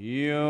Yo.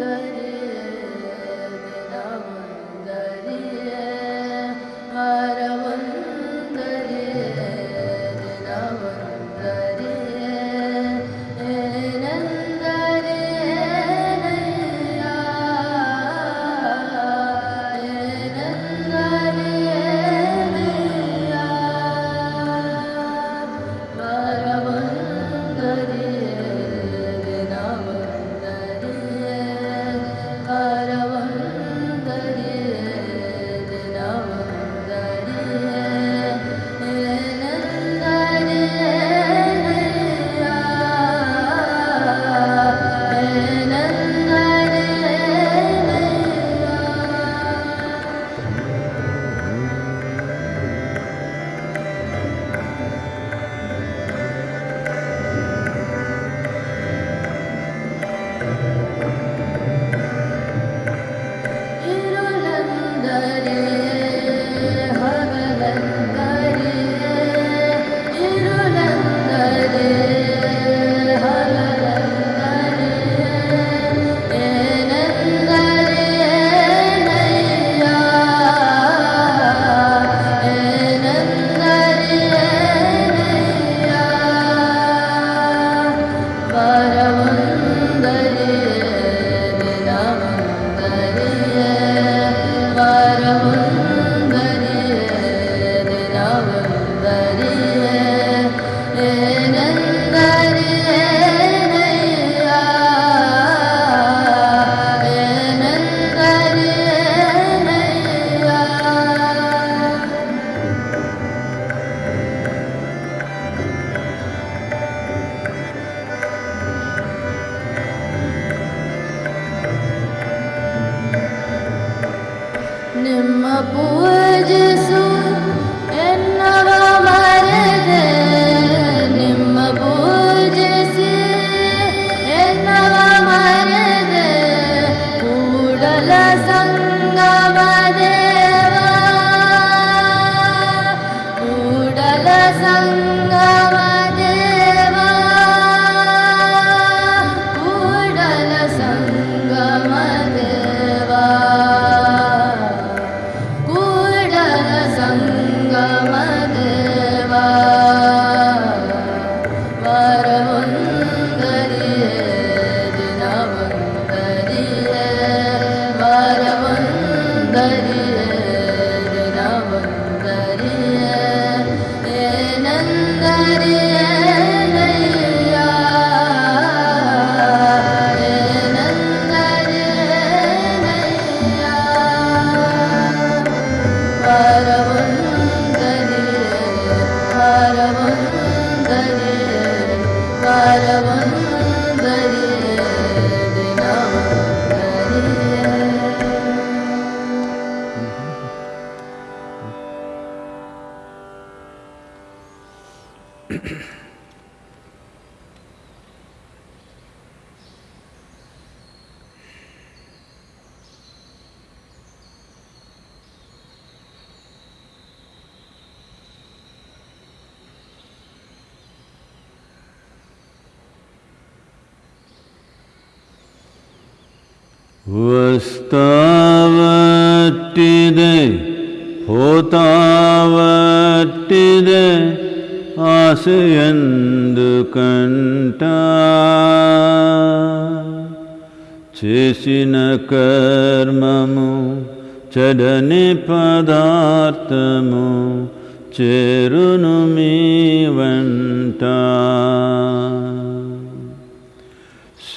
दरे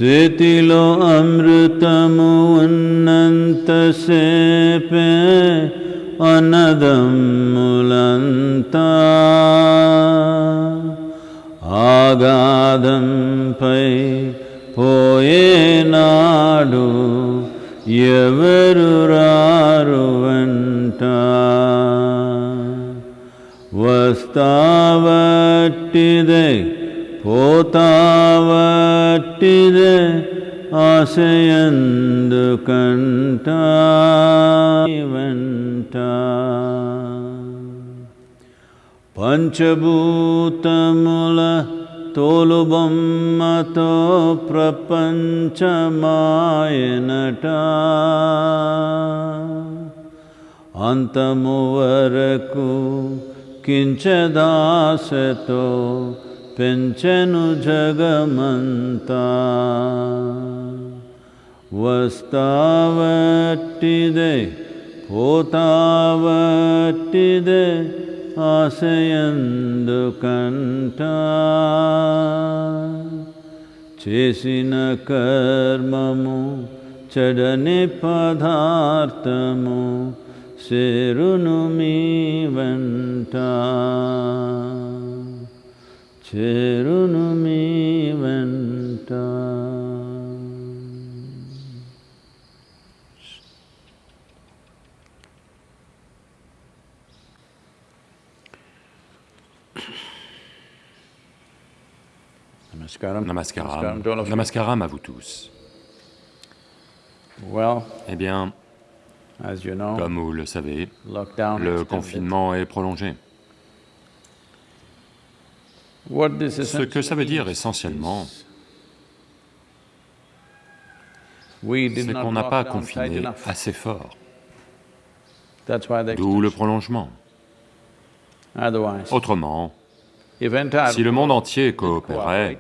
शीतिलो अमृतमुन्नन्तसेपे अनदम् सयन्दकण्ट पञ्चभूतमुलतोलुबं मतो प्रपञ्चमायनट अन्तमुवरको किञ्च दासतो व्यञ्चनु जगमन्ता జగమంతా వస్తావట్టిదే పోతావట్టిదే ఆశయందు కంట చేసిన కర్మము చెడని పదార్థము చేరును మీ వెంట చేరును మీ వెంట Namaskaram. Namaskaram. à vous tous. Eh bien, comme vous le savez, le confinement est prolongé. What this Ce que ça veut dire essentiellement, c'est qu'on n'a pas confiné assez fort, d'où le prolongement. Autrement, si le monde entier coopérait,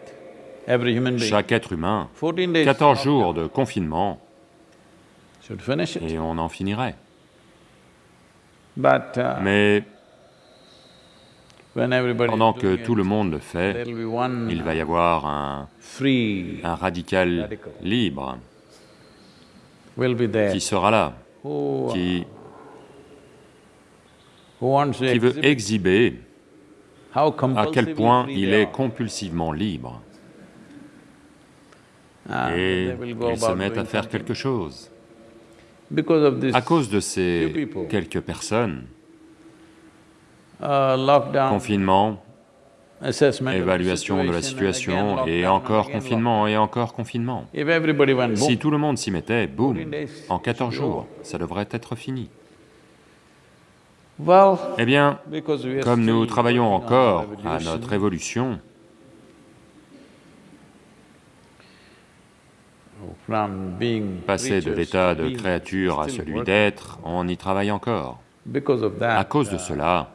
chaque être humain, 14 days. 14 lockdown jours de confinement, et on en finirait. Uh, Mais pendant que tout le monde le fait, il va y avoir un, un radical libre qui sera là, who, qui, veut exhiber à quel point il est compulsivement libre. Ah, Et ils se mettent à faire quelque chose. À cause de ces quelques personnes, uh, confinement, évaluation de la situation, et encore confinement, et encore confinement. Si tout le monde s'y mettait, boum, 14 days, en it 14 should be jours, ça devrait être fini. Eh bien, comme nous travaillons encore à notre évolution, passer de l'état de créature à celui d'être, on y travaille encore. À cause de uh, cela,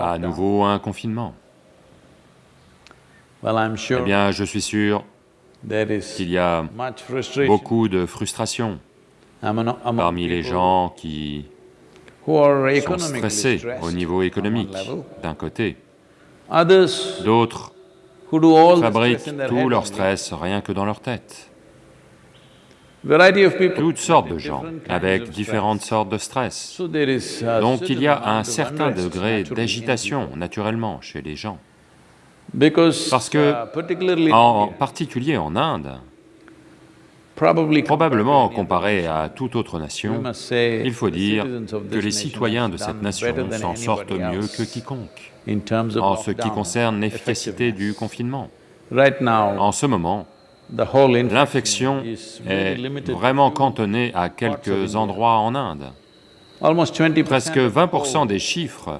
à nouveau un confinement. Eh bien, je suis sûr qu'il y a beaucoup de frustration parmi les gens qui sont stressés au niveau économique, d'un côté. D'autres fabriquent tout leur stress rien que dans leur tête. Toutes sortes de gens, avec différentes sortes de stress. Donc il y a un certain degré d'agitation naturellement chez les gens. Parce que En particulier en Inde, probablement comparé à toute autre nation, il faut dire que les citoyens de cette nation s'en sortent mieux que quiconque en ce qui concerne l'efficacité du confinement. En ce moment, l'infection est vraiment to cantonnée à quelques endroits en Inde. almost 20% Presque of the 20% whole des chiffres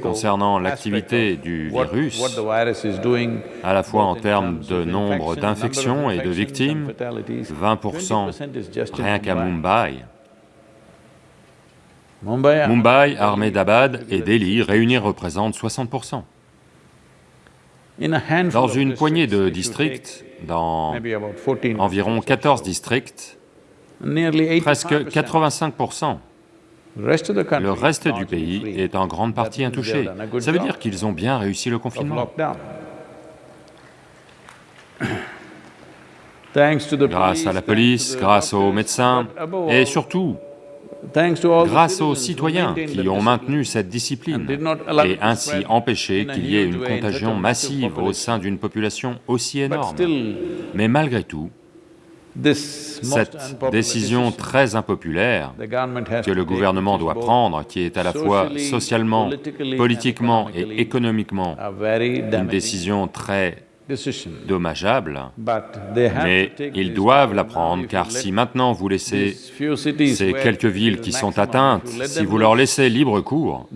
concernant l'activité du virus, à la fois en termes de nombre infection, d'infections et de victimes, fatalities, 20% 20% is just in rien qu'à Mumbai. Mumbai. Ahmedabad et Delhi réunis représentent 60%. in a handful Dans une poignée de districts, dans take maybe about 14 environ districts or 14 so, districts, presque 85%. Le reste du pays est en grande partie intouché. Ça veut dire qu'ils ont bien réussi le confinement. Grâce à la police, grâce aux médecins et surtout grâce aux citoyens qui ont maintenu cette discipline et ainsi empêché qu'il y ait une contagion massive au sein d'une population aussi énorme. Mais malgré tout, cette décision très impopulaire que le gouvernement doit prendre, qui est à la fois socialement, politiquement et économiquement une décision très dommageable, mais ils doivent la prendre car si maintenant vous laissez ces quelques villes qui sont atteintes, si vous leur laissez libre cours,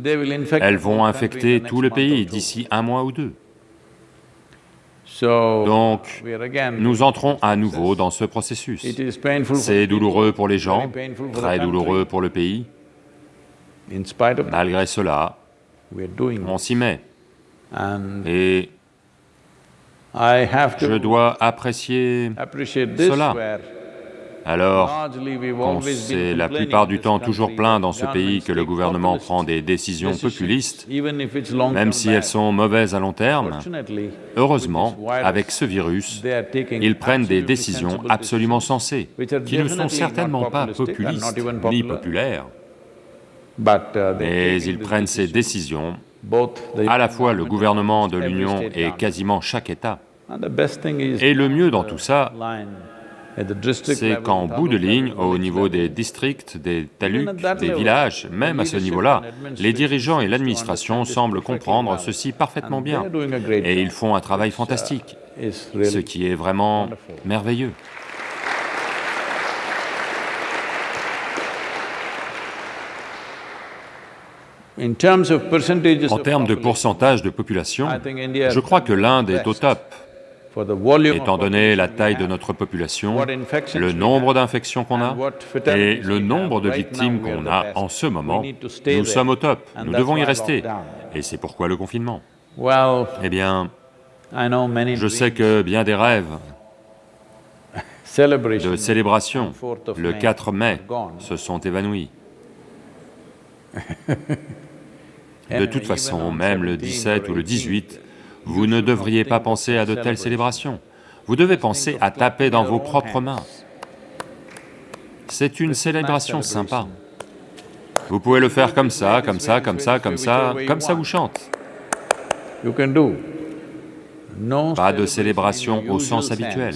elles vont infecter tout le pays d'ici un mois ou deux. Donc, Nous entrons à nouveau dans ce processus. C'est douloureux pour les gens, très douloureux pour le pays. Malgré cela, on s'y met. Et je dois apprécier cela. Alors qu'on s'est la plupart du temps toujours plaint dans ce pays que le gouvernement prend des décisions populistes, même si elles sont mauvaises à long terme. Heureusement, avec ce virus, ils prennent des décisions absolument sensées, qui ne sont certainement pas populistes ni populaires, mais ils prennent ces décisions à la fois le gouvernement de l'Union et quasiment chaque État. Et le mieux dans tout ça, c'est qu'en bout de ligne, au niveau des districts, des that des villages, même à ce niveau-là, les dirigeants et l'administration semblent comprendre ceci parfaitement bien. Et ils font un travail uh, fantastique, ce qui est vraiment merveilleux. En termes de pourcentage de population, je crois que l'Inde est au top, étant donné la taille de notre population, le nombre d'infections qu'on a et le nombre de victimes qu'on a en ce moment. Nous sommes au top, nous devons y rester. Et c'est pourquoi le confinement. Eh bien, je sais que bien des rêves de célébration on 4th of le May 4 mai se sont évanouis. De toute façon, on même le 17 17 ou le or 18, 18, vous ne devriez pas penser à de telles célébrations. Vous devez penser à taper dans vos propres mains. C'est une célébration sympa. Vous pouvez le faire comme ça, comme ça, comme ça, comme ça, comme ça vous chante. Pas de célébration au sens habituel.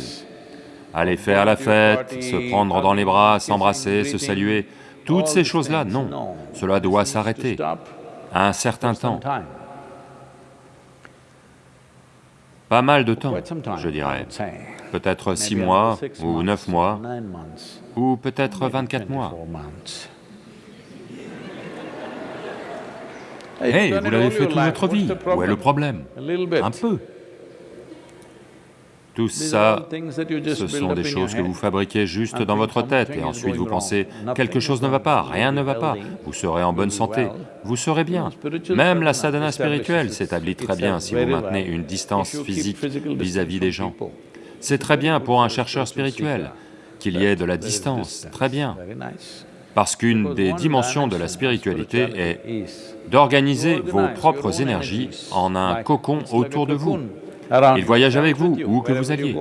aller faire la fête, se prendre dans les bras, s'embrasser, se saluer, toutes ces choses-là, non, cela doit s'arrêter à un certain temps, pas mal de temps, je dirais, peut-être six mois, ou neuf mois, ou peut-être 24 mois. Hey, vous l'avez fait toute votre vie, où est le problème? Un peu. Tout ça, ce sont des choses que vous fabriquez juste dans votre tête. et ensuite vous pensez, quelque chose ne va pas, rien ne va pas, vous serez en bonne santé, vous serez bien. Même la sadhana spirituelle s'établit très bien si vous maintenez une distance physique vis-à-vis des gens. C'est très bien pour un chercheur spirituel qu'il y ait de la distance, très bien. Parce qu'une des dimensions de la spiritualité est d'organiser vos propres énergies en un cocon autour de vous. Il voyage avec vous, où que vous alliez.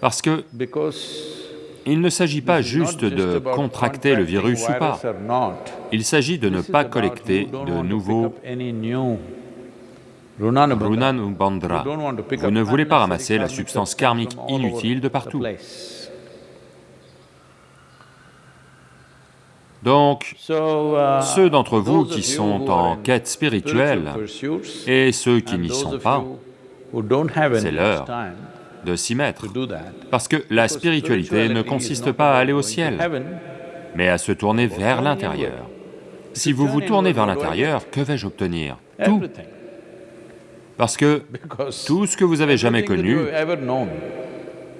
Parce que il ne s'agit pas juste de contracter le virus ou pas, il s'agit de ne pas collecter de nouveaux Runan ou Bandra. Vous ne voulez pas ramasser la substance karmique inutile de partout. Donc, ceux d'entre vous qui sont en quête spirituelle et ceux qui n'y sont pas, c'est l'heure de s'y mettre. Parce que la spiritualité ne consiste pas à aller au ciel, mais à se tourner vers l'intérieur. Si vous vous tournez vers l'intérieur, que vais-je obtenir? Tout. Parce que tout ce que vous avez jamais connu,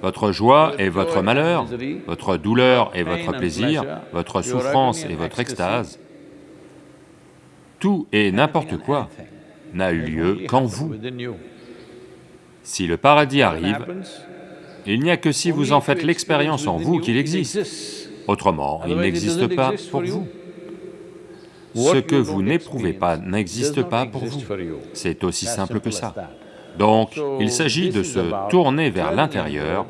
votre joie et votre malheur, votre douleur et votre plaisir, votre souffrance et votre extase, tout et n'importe quoi n'a eu lieu qu'en vous. Si le paradis arrive, il n'y a que si vous en faites l'expérience en vous qu'il existe. Autrement, il n'existe pas pour vous. Ce que vous n'éprouvez pas n'existe pas pour vous. C'est aussi simple que ça. Donc, il s'agit de se tourner vers l'intérieur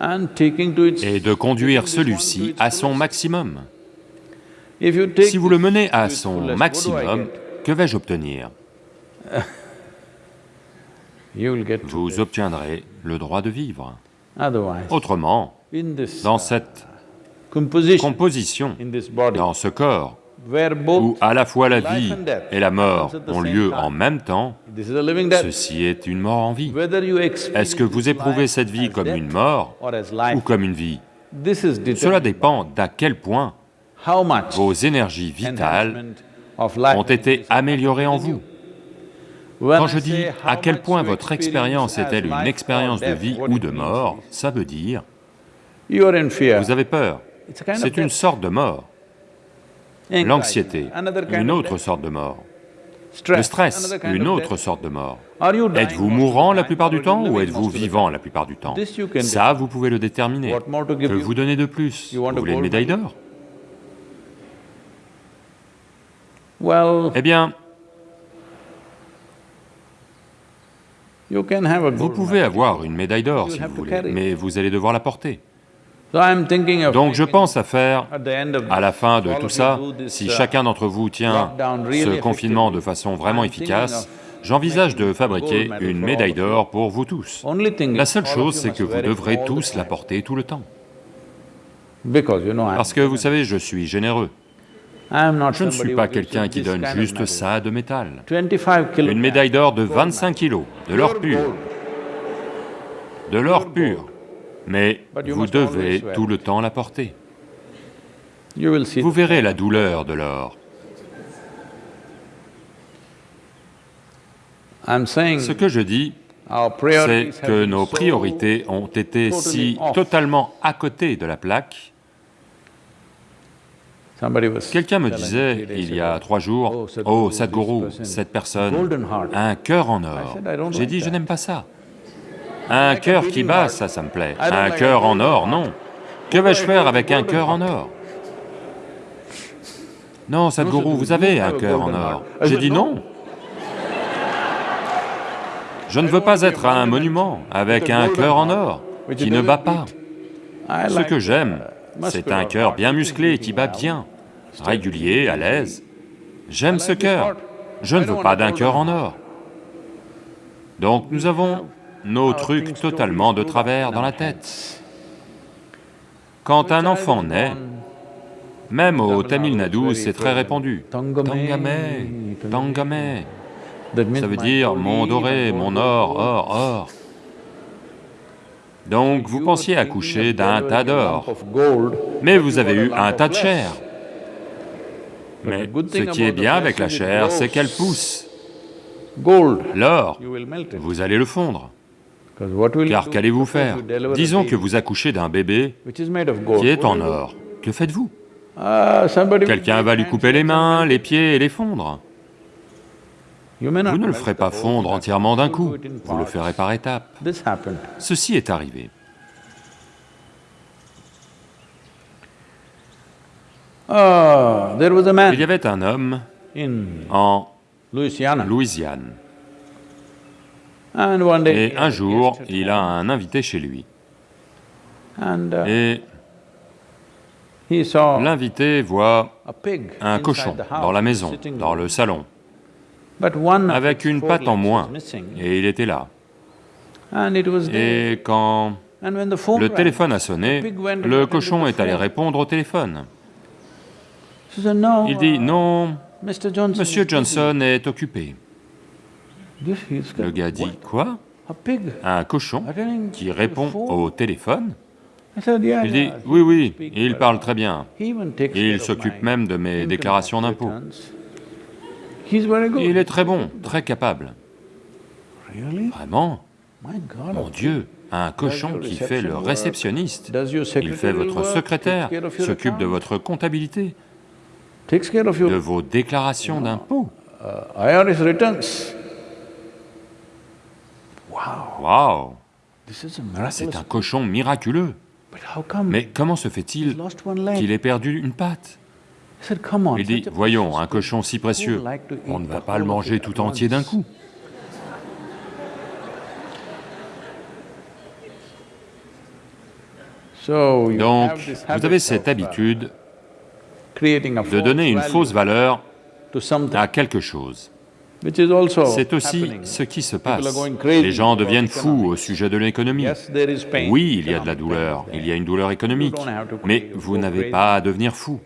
et de conduire celui-ci à son maximum. Si vous le menez à son maximum, que vais-je obtenir? Vous obtiendrez le droit de vivre. Autrement, dans cette composition, dans ce corps, où à la fois la vie et la mort ont lieu en même temps, ceci est une mort en vie. Est-ce que vous éprouvez cette vie comme une mort ou comme une vie? Cela dépend d'à quel point vos énergies vitales ont été améliorées en vous. Quand je dis à quel point votre expérience est-elle une expérience de vie ou de mort, ça veut dire, vous avez peur, c'est une sorte de mort. L'anxiété, une autre sorte de mort. Le stress, une autre sorte de mort. Êtes-vous mourant la plupart du temps ou êtes-vous vivant la plupart du temps? Ça, vous pouvez le déterminer. Que vous donner de plus. Vous voulez une médaille d'or? Eh bien, vous pouvez avoir une médaille d'or si vous voulez, mais vous allez devoir la porter. Donc je pense à faire, à la fin de tout ça, si chacun d'entre vous tient ce confinement de façon vraiment efficace, j'envisage de fabriquer une médaille d'or pour vous tous. La seule chose, c'est que vous devrez tous la porter tout le temps. Parce que vous savez, je suis généreux. Je ne suis pas quelqu'un qui donne juste ça de métal. Une médaille d'or de 25 kilos, de l'or pur. De l'or pur mais vous devez tout le temps la porter. Vous verrez la douleur de l'or. Ce que je dis, c'est que nos priorités ont été si totalement à côté de la plaque. Quelqu'un me disait il y a trois jours, « Oh Sadhguru, cette personne a un cœur en or. » J'ai dit, je n'aime pas ça. Un cœur qui bat, ça, ça me plaît. Un cœur en or, non. Que vais-je faire avec un cœur en or? Non, Sadhguru, vous avez un cœur en or. J'ai dit non. Je ne veux pas être un monument avec un cœur en or qui ne bat pas. Ce que j'aime, c'est un cœur bien musclé qui bat bien, régulier, à l'aise. J'aime ce cœur. Je ne veux pas d'un cœur en or. Donc nous avons nos trucs totalement de travers dans la tête. Quand un enfant naît, même au Tamil Nadu, c'est très répandu. Tangame, Tangame. Ça veut dire mon doré, mon or, or, or. Donc vous pensiez accoucher d'un tas d'or, mais vous avez eu un tas de chair. Mais ce qui est bien avec la chair, c'est qu'elle pousse. L'or, vous allez le fondre. Car qu'allez-vous faire? Disons que vous accouchez d'un bébé qui est en or. Que faites-vous? Quelqu'un va lui couper les mains, les pieds et les fondre. Vous ne le ferez pas fondre entièrement d'un coup, vous le ferez par étapes. Ceci est arrivé. Ah, Il y avait un homme en Louisiane. Et un jour, il a un invité chez lui. Uh, Et l'invité voit un cochon dans la maison, dans le salon avec une patte en moins, et il était là. Et quand le téléphone a sonné, le cochon est allé répondre au téléphone. Il dit, non, Monsieur Johnson est occupé. Le gars dit, quoi? Un cochon qui répond au téléphone. Il dit, oui, oui, il parle très bien. Il s'occupe même de mes déclarations d'impôts. Il est très bon, très capable. Vraiment? Mon Dieu, un cochon qui fait le réceptionniste, il fait votre secrétaire, s'occupe de votre comptabilité, de vos déclarations d'impôts. Wow. C'est un cochon miraculeux. Mais comment se fait-il qu'il ait perdu une patte? Il dit, voyons, un cochon si précieux, on ne va pas le manger tout entier d'un coup. Donc, vous avez cette habitude de donner une fausse valeur à quelque chose. C'est aussi ce qui se passe. Les gens deviennent fous au sujet de l'économie. Oui, il y a de la douleur, il y a une douleur économique, mais vous n'avez pas à devenir fou.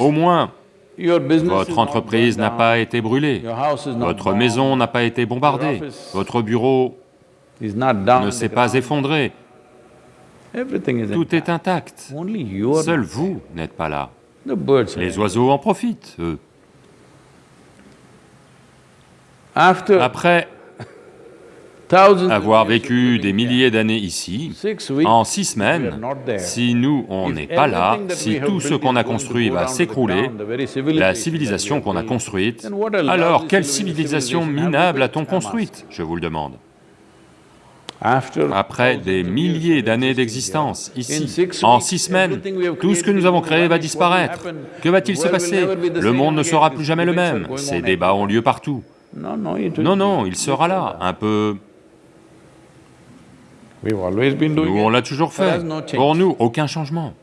Au moins, votre entreprise n'a pas été brûlée, votre maison n'a pas été bombardée, votre bureau ne s'est pas effondré, tout est intact. Seul vous n'êtes pas là. Les oiseaux en profitent, eux. Après avoir vécu des milliers d'années ici, en six semaines, si nous, on n'est pas là, si tout ce qu'on a construit va s'écrouler, la civilisation qu'on a construite, alors quelle civilisation minable a-t-on construite, je vous le demande. Après des milliers d'années d'existence, ici, en six semaines, tout ce que nous avons créé va disparaître. Que va-t-il se passer? Le monde ne sera plus jamais le même, ces débats ont lieu partout. Non, non, il sera là, un peu nous, on l'a toujours fait. Pour nous, aucun changement.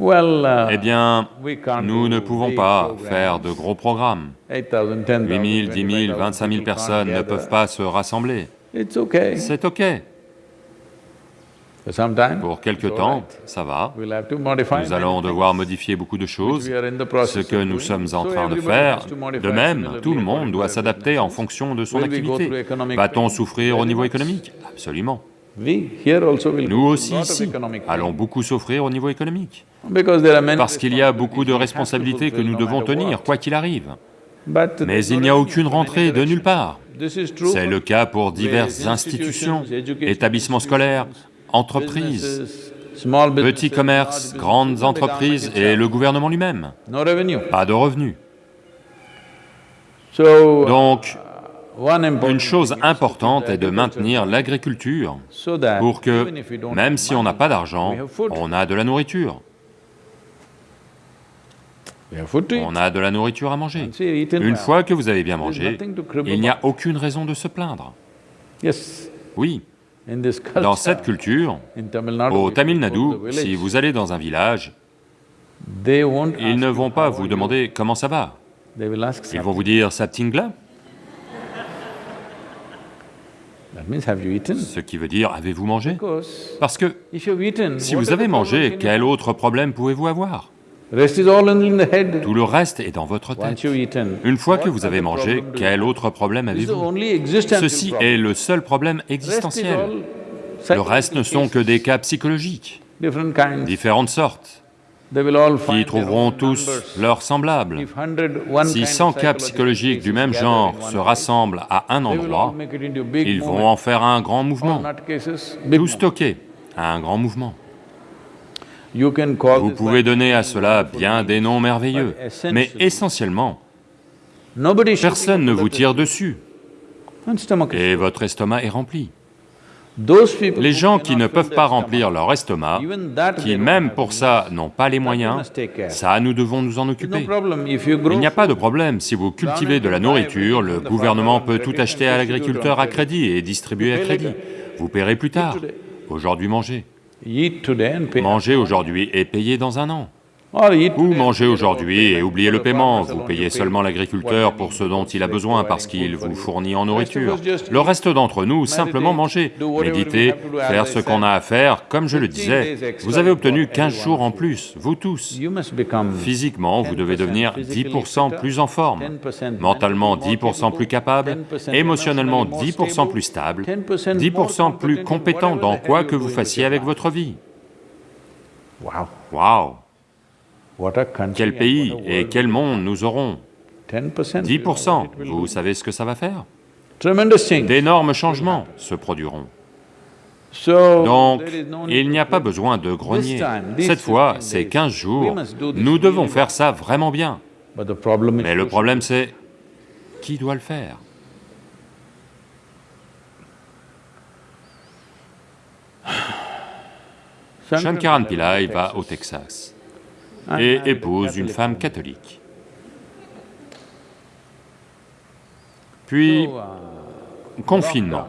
Uh, eh bien, nous ne pouvons pas faire de gros programmes. 8 000, 10 000, 25 000 personnes ne peuvent pas se rassembler. C'est ok. Pour quelque temps, ça va. Nous allons devoir modifier beaucoup de choses, ce que nous sommes en train de faire. De même, tout le monde doit s'adapter en fonction de son activité. Va-t-on souffrir au niveau économique? Absolument. Nous aussi ici allons beaucoup souffrir au niveau économique, parce qu'il y a beaucoup de responsabilités que nous devons tenir, quoi qu'il arrive. Mais il n'y a aucune rentrée de nulle part. C'est le cas pour diverses institutions, établissements scolaires, entreprises, petits commerces, grandes entreprises et le gouvernement lui-même. Pas de revenus. Donc, une chose importante est de maintenir l'agriculture pour que, même si on n'a pas d'argent, on a de la nourriture. On a de la nourriture à manger. Une fois que vous avez bien mangé, il n'y a aucune raison de se plaindre. Oui, dans cette culture, au Tamil Nadu, si vous allez dans un village, ils ne vont pas vous demander comment ça va. Ils vont vous dire « Saptingla » Ce qui veut dire, avez-vous mangé? Parce que si vous avez mangé, quel autre problème pouvez-vous avoir? Tout le reste est dans votre tête. Une fois que vous avez mangé, quel autre problème avez-vous? Ceci est le seul problème existentiel. Le reste ne sont que des cas psychologiques, différentes sortes. Qui trouveront tous leurs semblables. Si 100 cas psychologiques du même genre se rassemblent à un endroit, ils vont en faire un grand mouvement, tout stocké à un grand mouvement. Vous pouvez donner à cela bien des noms merveilleux, mais essentiellement, personne ne vous tire dessus, et votre estomac est rempli. Les gens qui ne peuvent pas remplir leur estomac, qui même pour ça n'ont pas les moyens, ça nous devons nous en occuper. Il n'y a pas de problème, si vous cultivez de la nourriture, le gouvernement peut tout acheter à l'agriculteur à crédit et distribuer à crédit. Vous paierez plus tard. Aujourd'hui mangez. Mangez aujourd'hui et payez dans un an. Ou mangez aujourd'hui et oubliez le paiement, vous payez seulement l'agriculteur pour ce dont il a besoin parce qu'il vous fournit en nourriture. Le reste d'entre nous, simplement manger, méditer, faire ce qu'on a à faire, comme je le disais, vous avez obtenu 15 jours en plus, vous tous. Physiquement, vous devez devenir 10% plus en forme, mentalement 10% plus capable, émotionnellement 10% plus stable, 10% plus compétent dans quoi que vous fassiez avec votre vie. Wow quel pays et quel monde nous aurons 10%, vous savez ce que ça va faire D'énormes changements se produiront. Donc, il n'y a pas besoin de grogner. Cette fois, c'est 15 jours, nous devons faire ça vraiment bien. Mais le problème c'est, qui doit le faire. Shankaran Pillai va au Texas et épouse une femme catholique. Puis, confinement.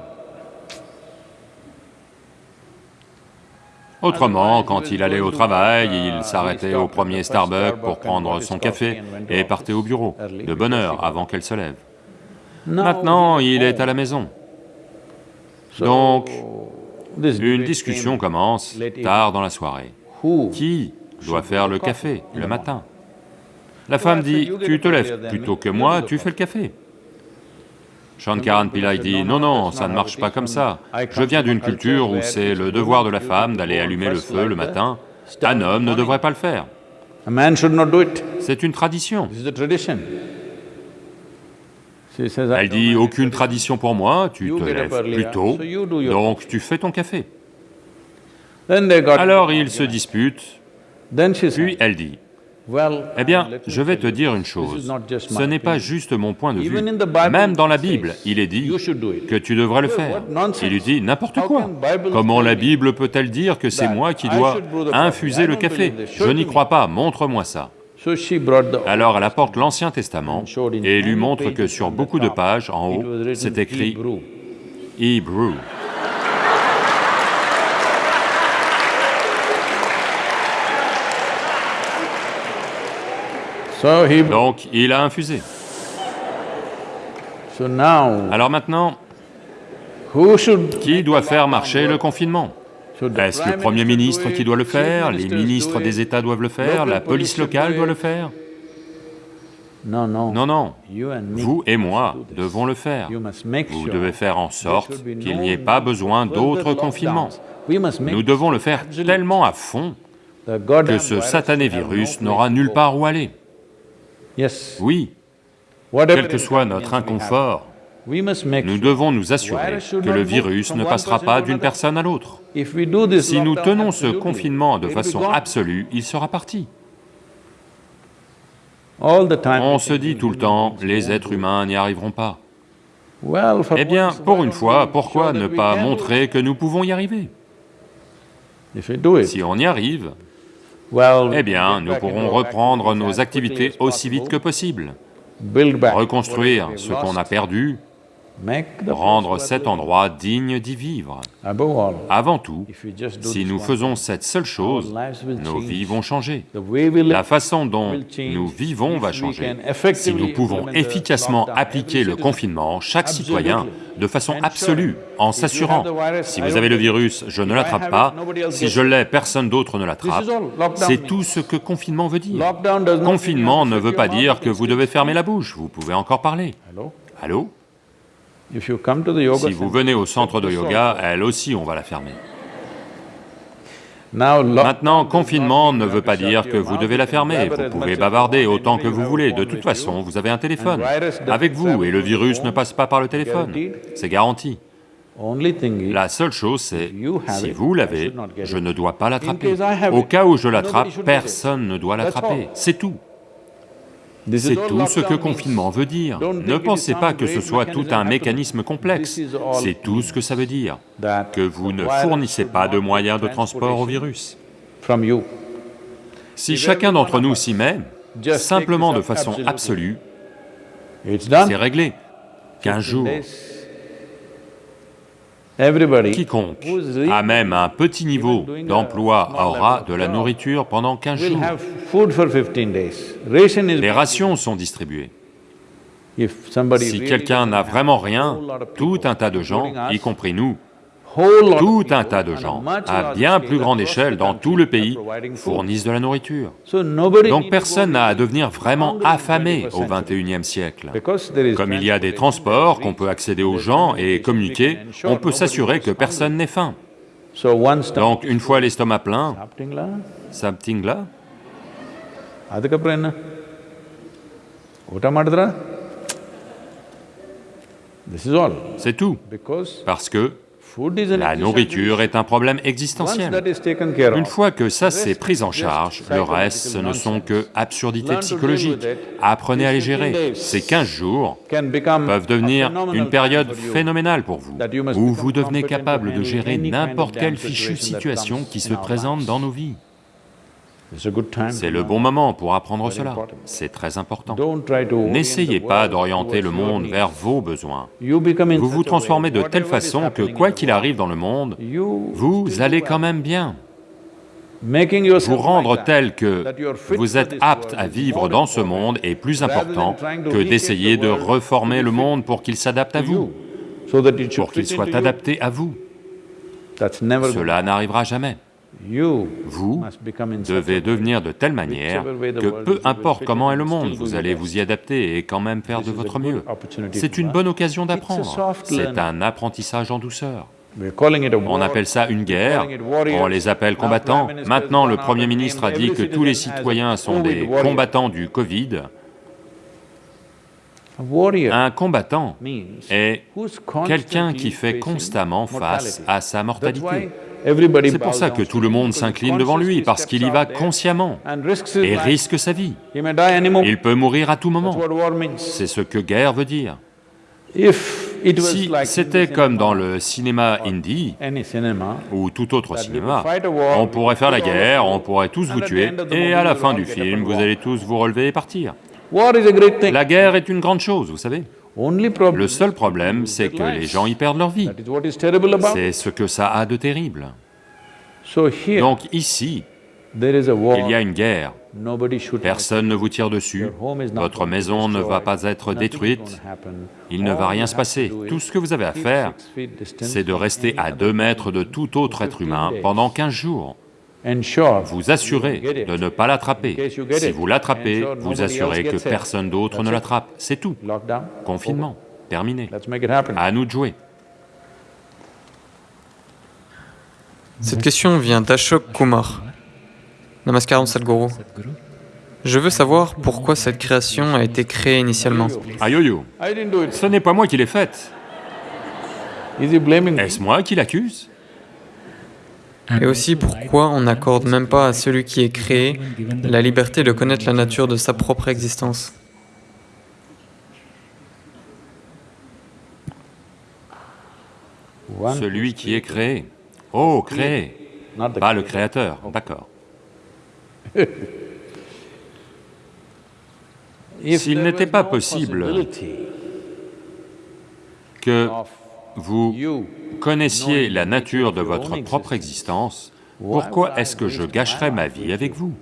Autrement, quand il allait au travail, il s'arrêtait au premier Starbucks pour prendre son café et partait au bureau, de bonne heure, avant qu'elle se lève. Maintenant, il est à la maison. Donc, une discussion commence tard dans la soirée. Qui dois faire le café le matin. La femme dit, tu te lèves plutôt que moi, tu fais le café. Shankaran Pillai dit, non, non, ça ne marche pas comme ça. Je viens d'une culture où c'est le devoir de la femme d'aller allumer le feu le matin. Un homme ne devrait pas le faire. C'est une tradition. Elle dit, aucune tradition pour moi, tu te lèves plus tôt, donc tu fais ton café. Alors ils se disputent, puis elle dit, eh bien, je vais te dire une chose, ce n'est pas juste mon point de vue. Même dans la Bible, il est dit que tu devrais le faire. Il lui dit n'importe quoi. Comment la Bible peut-elle dire que c'est moi qui dois infuser le café Je n'y crois pas, montre-moi ça. Alors elle apporte l'Ancien Testament et lui montre que sur beaucoup de pages, en haut, c'est écrit « Hebrew ». Donc, il a infusé. Alors maintenant, qui doit faire marcher le confinement? Est-ce le Premier ministre qui doit le faire? Les ministres des États doivent le faire? La police locale doit le faire? Non, non, vous et moi devons le faire. Vous devez faire en sorte qu'il n'y ait pas besoin d'autres confinements. Nous devons le faire tellement à fond que ce satané virus n'aura nulle part où aller. Oui, quel que soit notre inconfort, nous devons nous assurer que le virus ne passera pas d'une personne à l'autre. Si nous tenons ce confinement de façon absolue, il sera parti. On se dit tout le temps, les êtres humains n'y arriveront pas. Eh bien, pour une fois, pourquoi ne pas montrer que nous pouvons y arriver? Si on y arrive, eh bien, nous pourrons reprendre nos activités aussi vite que possible, reconstruire ce qu'on a perdu rendre cet endroit digne d'y vivre. Avant tout, si nous faisons cette seule chose, nos vies vont changer. La façon dont nous vivons va changer. Si nous pouvons efficacement appliquer le confinement, chaque citoyen, de façon absolue, en s'assurant, si vous avez le virus, je ne l'attrape pas, si je l'ai, personne d'autre ne l'attrape, c'est tout ce que confinement veut dire. Confinement ne veut pas dire que vous devez fermer la bouche, vous pouvez encore parler. Allô? Si vous venez au centre de yoga, elle aussi, on va la fermer. Maintenant, confinement ne veut pas dire que vous devez la fermer, vous pouvez bavarder autant que vous voulez, de toute façon, vous avez un téléphone avec vous et le virus ne passe pas par le téléphone, c'est garanti. La seule chose c'est, si vous l'avez, je ne dois pas l'attraper. Au cas où je l'attrape, personne ne doit l'attraper, c'est tout. C'est tout ce que confinement veut dire. Ne pensez pas que ce soit tout un mécanisme complexe, c'est tout ce que ça veut dire, que vous ne fournissez pas de moyens de transport au virus. Si chacun d'entre nous s'y met, simplement de façon absolue, c'est réglé. 15 jours, Quiconque a même un petit niveau d'emploi aura de la nourriture pendant 15 jours. Les rations sont distribuées. Si quelqu'un n'a vraiment rien, tout un tas de gens, y compris nous, tout un tas de gens, à bien plus grande échelle dans tout le pays, fournissent de la nourriture. Donc personne n'a à devenir vraiment affamé au XXIe siècle. Comme il y a des transports, qu'on peut accéder aux gens et communiquer, on peut s'assurer que personne n'ait faim. Donc une fois l'estomac plein, something là, c'est tout, parce que la nourriture est un problème existentiel. Une fois que ça c'est pris en charge, le reste ce ne sont que absurdités psychologiques. Apprenez à les gérer. Ces 15 jours peuvent devenir une période phénoménale pour vous, où vous devenez capable de gérer n'importe quelle fichue situation qui se présente dans nos vies. C'est le bon moment pour apprendre cela, c'est très important. N'essayez pas d'orienter le monde vers vos besoins. Vous vous transformez de telle façon que quoi qu'il arrive dans le monde, vous allez quand même bien. Vous rendre tel que vous êtes apte à vivre dans ce monde est plus important que d'essayer de reformer le monde pour qu'il s'adapte à vous, pour qu'il soit adapté à vous. Cela n'arrivera jamais. Vous devez devenir de telle manière que peu importe comment est le monde, vous allez vous y adapter et quand même faire de votre mieux. C'est une bonne occasion d'apprendre, c'est un apprentissage en douceur. On appelle ça une guerre, on les appelle combattants. Maintenant, le Premier ministre a dit que tous les citoyens sont des combattants du Covid. Un combattant est quelqu'un qui fait constamment face à sa mortalité. C'est pour ça que tout le monde s'incline devant lui, parce qu'il y va consciemment et risque sa vie. Il peut mourir à tout moment. C'est ce que guerre veut dire. Si c'était comme dans le cinéma indie, ou tout autre cinéma, on pourrait faire la guerre, on pourrait tous vous tuer, et à la fin du film, vous allez tous vous relever et partir. La guerre est une grande chose, vous savez. Le seul problème, c'est que les gens y perdent leur vie. C'est ce que ça a de terrible. Donc ici, il y a une guerre. Personne ne vous tire dessus, votre maison ne va pas être détruite, il ne va rien se passer. Tout ce que vous avez à faire, c'est de rester à deux mètres de tout autre être humain pendant 15 jours. Vous assurez de ne pas l'attraper. Si vous l'attrapez, vous assurez que personne d'autre ne l'attrape, c'est tout. Confinement, terminé. À nous de jouer. Cette question vient d'Ashok Kumar. Namaskaram Sadhguru. Je veux savoir pourquoi cette création a été créée initialement. Ayoyo, ce n'est pas moi qui l'ai faite. Est-ce moi qui l'accuse? Et aussi pourquoi on n'accorde même pas à celui qui est créé la liberté de connaître la nature de sa propre existence? Celui qui est créé. Oh, créé, pas le créateur, d'accord. S'il n'était pas possible que vous connaissiez la nature de votre propre existence, pourquoi est-ce que je gâcherais ma vie avec vous?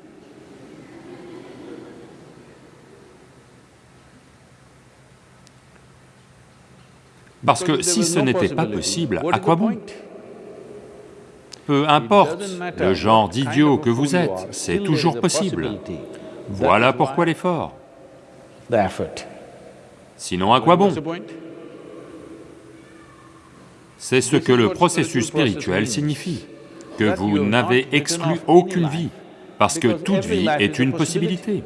Parce que si ce n'était pas possible, à quoi bon? Peu importe le genre d'idiot que vous êtes, c'est toujours possible. Voilà pourquoi l'effort. Sinon, à quoi bon? C'est ce que le processus spirituel signifie, que vous n'avez exclu aucune vie, parce que toute vie est une possibilité.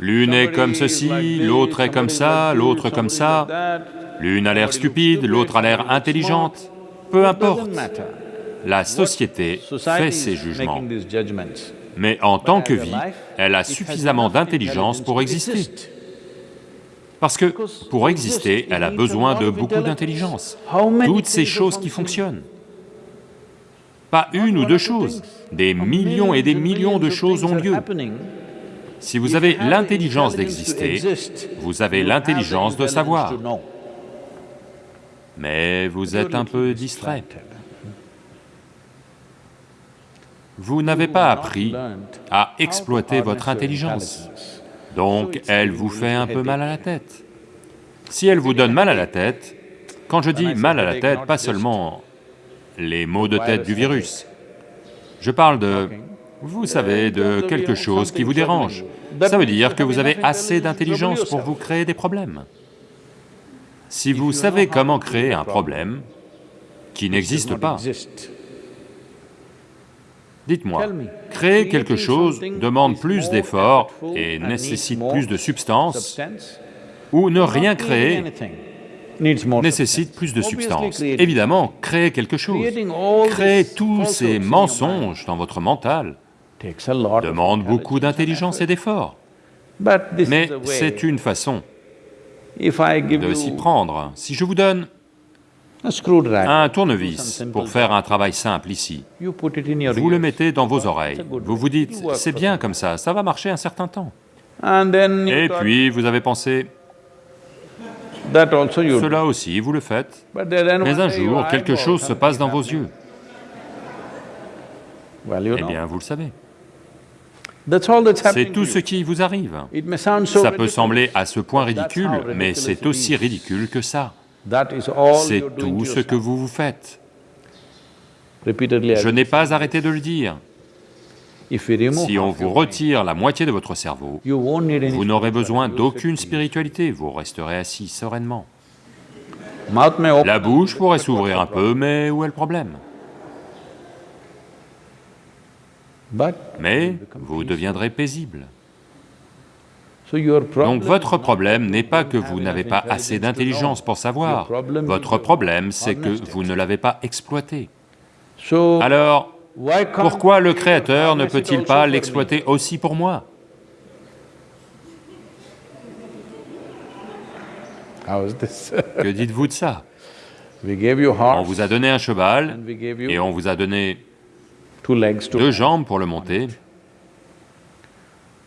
L'une est comme ceci, l'autre est comme ça, l'autre comme ça, l'une a l'air stupide, l'autre a l'air intelligente, peu importe. La société fait ses jugements, mais en tant que vie, elle a suffisamment d'intelligence pour exister. Parce que pour exister, elle a besoin de beaucoup d'intelligence, toutes ces choses qui fonctionnent. Pas une ou deux choses, des millions et des millions de choses ont lieu. Si vous avez l'intelligence d'exister, vous avez l'intelligence de savoir. Mais vous êtes un peu distrait. Vous n'avez pas appris à exploiter votre intelligence, donc elle vous fait un peu mal à la tête. Si elle vous donne mal à la tête, quand je dis mal à la tête, pas seulement les maux de tête du virus, je parle de vous savez, de quelque chose qui vous dérange. Ça veut dire que vous avez assez d'intelligence pour vous créer des problèmes. Si vous savez comment créer un problème qui n'existe pas, dites-moi, créer quelque chose demande plus d'efforts et nécessite plus de substance, ou ne rien créer nécessite plus de substance. Évidemment, créer quelque chose, créer tous ces mensonges dans votre mental, demande beaucoup d'intelligence et d'effort. Mais c'est une façon de s'y prendre. Si je vous donne un tournevis pour faire un travail simple ici, vous le mettez dans vos oreilles, vous vous dites, c'est bien comme ça, ça va marcher un certain temps. Et puis vous avez pensé, cela aussi, vous le faites, mais un jour, quelque chose se passe dans vos yeux. Eh bien, vous le savez. C'est tout ce qui vous arrive. Ça peut sembler à ce point ridicule, mais c'est aussi ridicule que ça. C'est tout ce que vous vous faites. Je n'ai pas arrêté de le dire. Si on vous retire la moitié de votre cerveau, vous n'aurez besoin d'aucune spiritualité, vous resterez assis sereinement. La bouche pourrait s'ouvrir un peu, mais où est le problème? Mais vous deviendrez paisible. Donc votre problème n'est pas que vous n'avez pas assez d'intelligence pour savoir, votre problème c'est que vous ne l'avez pas exploité. Alors, pourquoi le Créateur ne peut-il pas l'exploiter aussi pour moi? Que dites-vous de ça? On vous a donné un cheval et on vous a donné deux jambes pour le monter.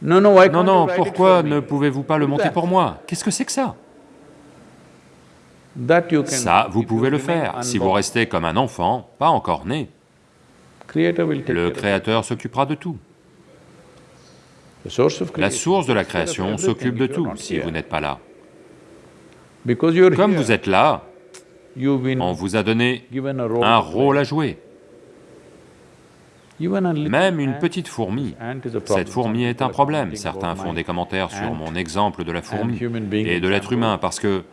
Non, non, pourquoi ne pouvez-vous pas le monter pour moi? Qu'est-ce que c'est que ça? Ça, vous pouvez le faire, si vous restez comme un enfant, pas encore né. Le Créateur s'occupera de tout. La source de la création s'occupe de tout si vous n'êtes pas là. Comme vous êtes là, on vous a donné un rôle à jouer. Même une petite fourmi, cette fourmi est un problème. Certains font des commentaires sur mon exemple de la fourmi et de l'être humain parce que...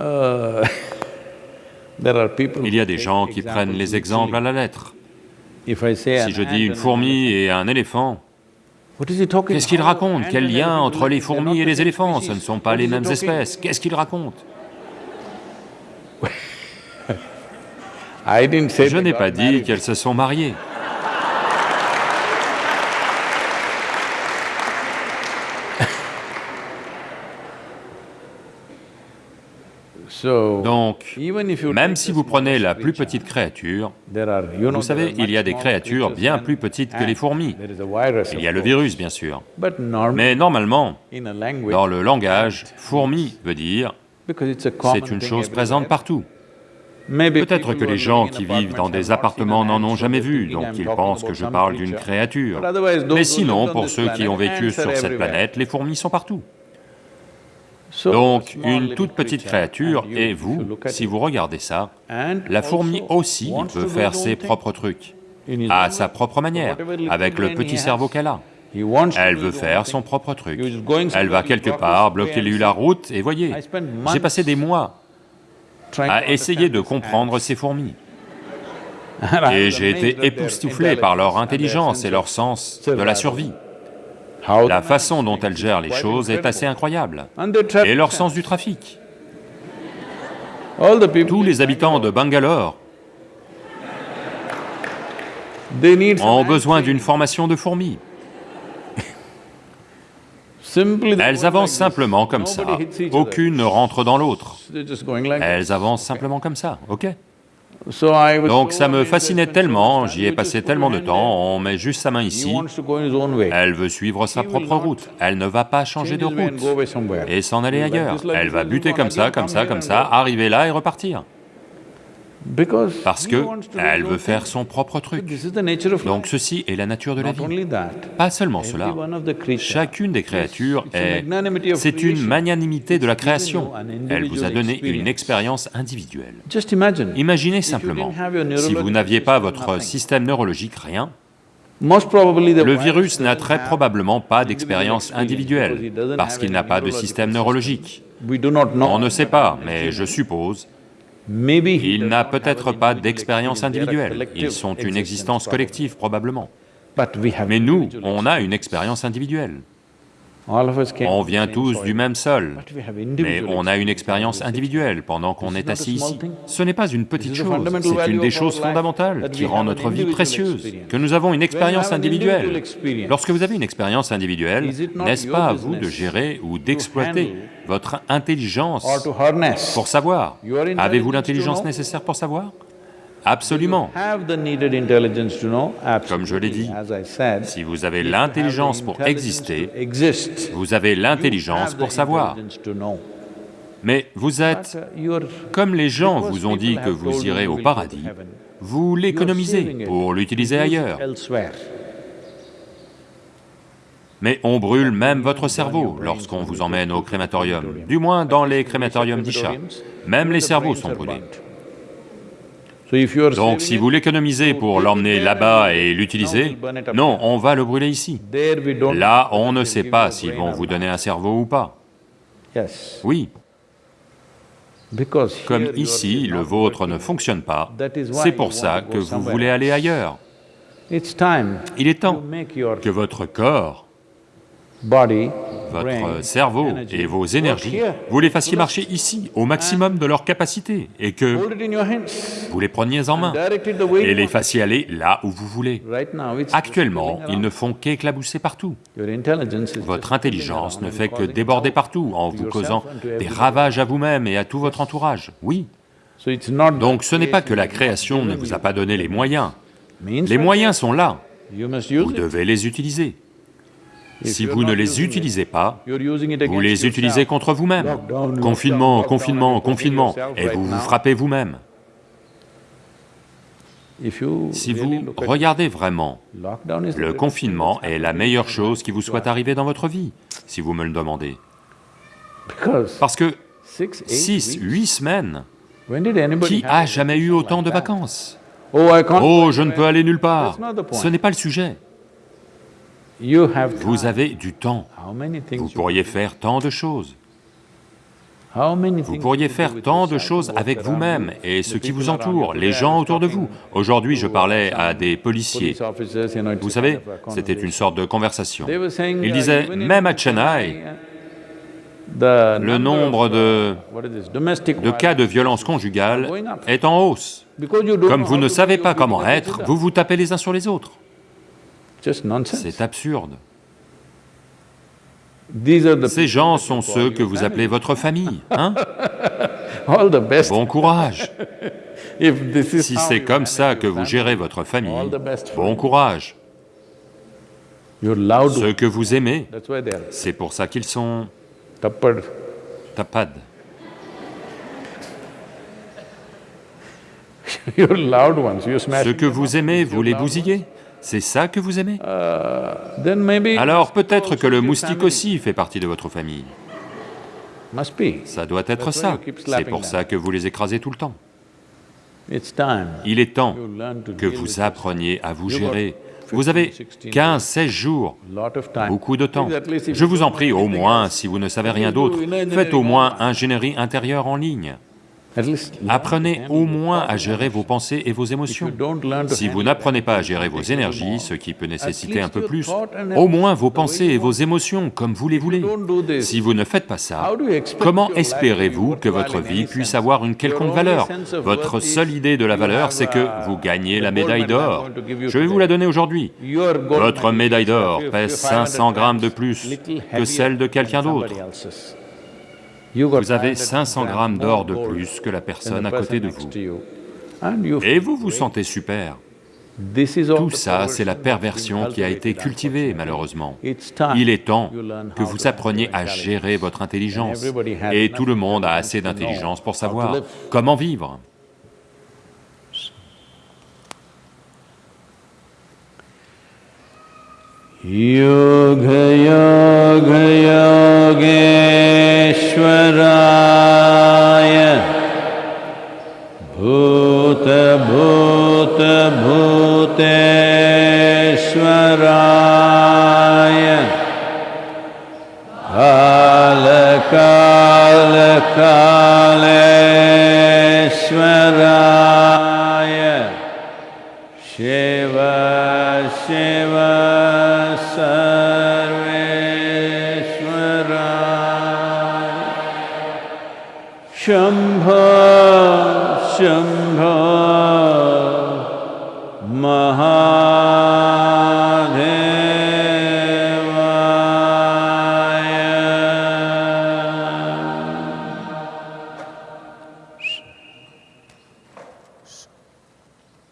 Uh, Il y a des gens qui prennent les exemples à la lettre. Si je dis une fourmi et un éléphant, qu'est-ce qu'il raconte? Quel lien entre les fourmis et les éléphants? Ce ne sont pas les mêmes espèces. Qu'est-ce qu'il raconte? Je n'ai pas dit qu'elles se sont mariées. Donc, même si vous prenez la plus petite créature, vous savez, il y a des créatures bien plus petites que les fourmis. Il y a le virus, bien sûr. Mais normalement, dans le langage, fourmi veut dire c'est une chose présente partout. Peut-être que les gens qui vivent dans des appartements n'en ont jamais vu, donc ils pensent que je parle d'une créature. Mais sinon, pour ceux qui ont vécu sur cette planète, les fourmis sont partout. Donc, une toute petite créature, et vous, si vous regardez ça, la fourmi aussi veut faire ses propres trucs, à sa propre manière, avec le petit cerveau qu'elle a. Elle veut faire son propre truc. Elle va quelque part, bloquer lui la route, et voyez, j'ai passé des mois à essayer de comprendre ces fourmis. Et j'ai été époustouflé par leur intelligence et leur sens de la survie. La façon dont elles gèrent les choses est assez incroyable. Et leur sens du trafic. Tous les habitants de Bangalore ont besoin d'une formation de fourmis. Elles avancent simplement comme ça, aucune ne rentre dans l'autre. Elles avancent simplement comme ça, ok. Donc ça me fascinait tellement, j'y ai passé tellement de temps, on met juste sa main ici, elle veut suivre sa propre route, elle ne va pas changer de route et s'en aller ailleurs. Elle va buter comme ça, comme ça, comme ça, arriver là et repartir parce que elle veut faire son propre truc. Donc ceci est la nature de la vie. Pas seulement cela, chacune des créatures est... c'est une magnanimité de la création. Elle vous a donné une expérience individuelle. Imaginez simplement, si vous n'aviez pas votre système neurologique, rien, le virus n'a très probablement pas d'expérience individuelle, parce qu'il n'a pas de système neurologique. On ne sait pas, mais je suppose il n'a peut-être pas d'expérience individuelle, ils sont une existence collective probablement. Mais nous, on a une expérience individuelle. On vient tous du même sol, mais on a une expérience individuelle. Pendant qu'on est assis ici. Ce n'est pas une petite chose, c'est une des choses fondamentales qui rend notre vie précieuse, que nous avons une expérience individuelle. Lorsque vous avez une expérience individuelle, n'est-ce pas à vous de gérer ou d'exploiter votre intelligence pour savoir? Avez-vous l'intelligence nécessaire pour savoir? Absolument. Comme je l'ai dit, si vous avez l'intelligence pour exister, vous avez l'intelligence pour savoir. Mais vous êtes, comme les gens vous ont dit que vous irez au paradis, vous l'économisez pour l'utiliser ailleurs. Mais on brûle même votre cerveau lorsqu'on vous emmène au crématorium, du moins dans les crématoriums d'Isha. Même les cerveaux sont brûlés. Donc si vous l'économisez pour l'emmener là-bas et l'utiliser, non, on va le brûler ici. Là, on ne sait pas s'ils vont vous donner un cerveau ou pas. Oui. Comme ici, le vôtre ne fonctionne pas, c'est pour ça que vous voulez aller ailleurs. Il est temps que votre corps votre cerveau et vos énergies, vous les fassiez marcher ici, au maximum de leur capacité, et que vous les preniez en main, et les fassiez aller là où vous voulez. Actuellement, ils ne font qu'éclabousser partout. Votre intelligence ne fait que déborder partout en vous causant des ravages à vous-même et à tout votre entourage, oui. Donc ce n'est pas que la création ne vous a pas donné les moyens, les moyens sont là, vous devez les utiliser. Si vous ne les utilisez pas, vous les utilisez contre vous-même. Confinement, confinement, confinement, et vous vous frappez vous-même. Si vous regardez vraiment, le confinement est la meilleure chose qui vous soit arrivée dans votre vie, si vous me le demandez. Parce que six, huit semaines, qui a jamais eu autant de vacances? Oh, je ne peux aller nulle part, ce n'est pas le sujet. Vous avez du temps, vous pourriez faire tant de choses. Vous pourriez faire tant de choses avec vous-même et ceux qui vous entourent, les gens autour de vous. Aujourd'hui, je parlais à des policiers. Vous savez, c'était une sorte de conversation. Ils disaient, même à Chennai, le nombre de, de cas de violence conjugale est en hausse. Comme vous ne savez pas comment être, vous vous tapez les uns sur les autres. C'est absurde. Ces gens sont ceux que vous appelez votre famille, hein? Bon courage. Si c'est comme ça que vous gérez votre famille, bon courage. Ceux que vous aimez, c'est pour ça qu'ils sont tapades. Ceux que vous aimez, vous les bousillez C'est ça que vous aimez? Uh, Alors peut-être que le moustique aussi fait partie de votre famille. Ça doit être ça, c'est pour ça que vous les écrasez tout le temps. Il est temps que vous appreniez à vous gérer. Vous avez 15, 16 jours, beaucoup de temps. Je vous en prie, au moins, si vous ne savez rien d'autre, faites au moins ingénierie intérieure en ligne. Apprenez au moins à gérer vos pensées et vos émotions. Si vous n'apprenez pas à gérer vos énergies, ce qui peut nécessiter un peu plus, au moins vos pensées et vos émotions, comme vous les voulez. Si vous ne faites pas ça, comment espérez-vous que votre vie puisse avoir une quelconque valeur? Votre seule idée de la valeur, c'est que vous gagnez la médaille d'or. Je vais vous la donner aujourd'hui. Votre médaille d'or pèse 500 grammes de plus que celle de quelqu'un d'autre. Vous avez 500 grammes d'or de plus que la personne à côté de vous. Et vous vous sentez super. Tout ça, c'est la perversion qui a été cultivée, malheureusement. Il est temps que vous appreniez à gérer votre intelligence. Et tout le monde a assez d'intelligence pour savoir comment vivre. ईश्वराय भूतभूतभूतेश्वराय कालकालकालेश्वराय